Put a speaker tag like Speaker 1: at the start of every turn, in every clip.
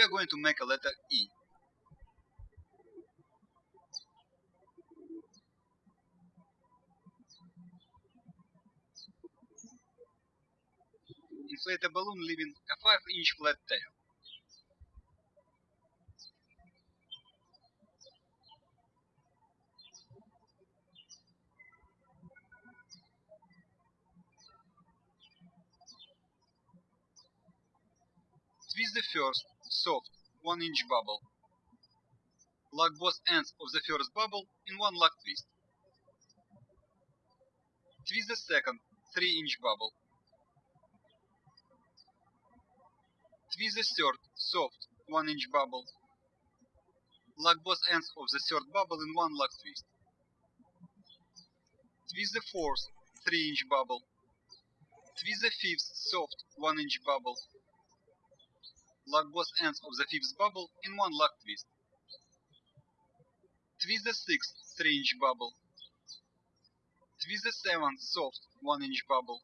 Speaker 1: we are going to make a letter E. Inflate a balloon leaving a 5 inch flat tail. Twist the first, soft, 1 inch bubble. Lock both ends of the first bubble in one lock twist. Twist the second, 3 inch bubble. Twist the third, soft, 1 inch bubble. Lock both ends of the third bubble in one lock twist. Twist the fourth, 3 inch bubble. Twist the fifth, soft, 1 inch bubble. Lock both ends of the fifth bubble in one lock twist. Twist the sixth 3 inch bubble. Twist the seventh soft 1 inch bubble.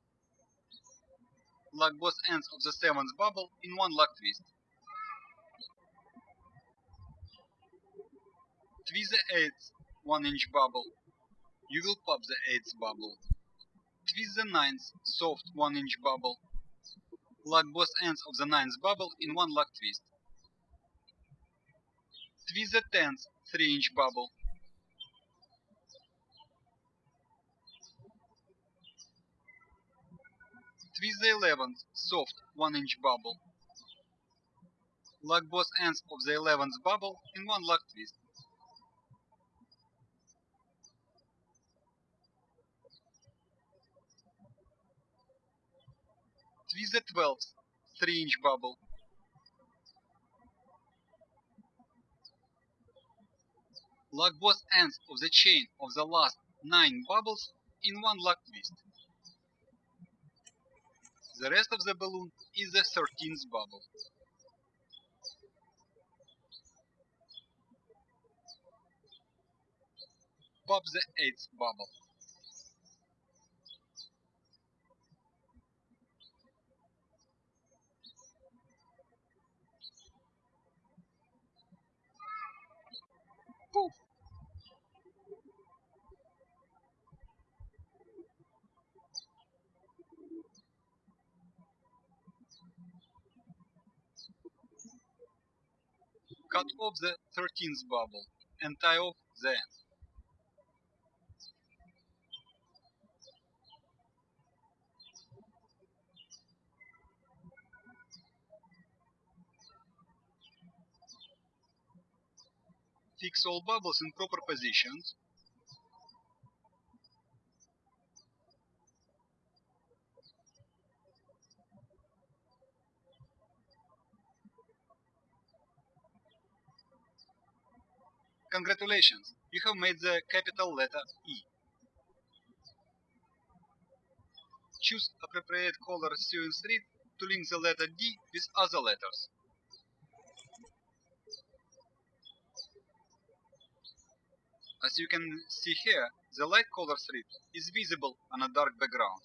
Speaker 1: Lock both ends of the seventh bubble in one lock twist. Twist the eighth 1 inch bubble. You will pop the eighth bubble. Twist the ninth soft 1 inch bubble. Lock both ends of the ninth bubble in one lock twist. Twist the tenth 3 inch bubble. Twist the eleventh soft 1 inch bubble. Lock both ends of the eleventh bubble in one lock twist. Twist the twelfth 3 inch bubble. Lock both ends of the chain of the last 9 bubbles in one lock twist. The rest of the balloon is the 13th bubble. Pop the 8th bubble. Poof! Cut off the 13th bubble and tie off the end. Fix all bubbles in proper positions. Congratulations, you have made the capital letter E. Choose appropriate color sewing thread to link the letter D with other letters. As you can see here, the light color strip is visible on a dark background.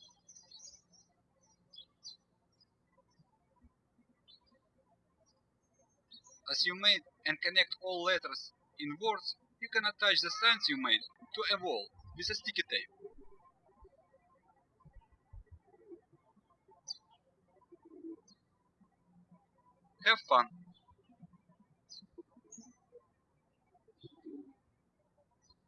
Speaker 1: As you made and connect all letters in words, you can attach the signs you made to a wall with a sticky tape. Have fun!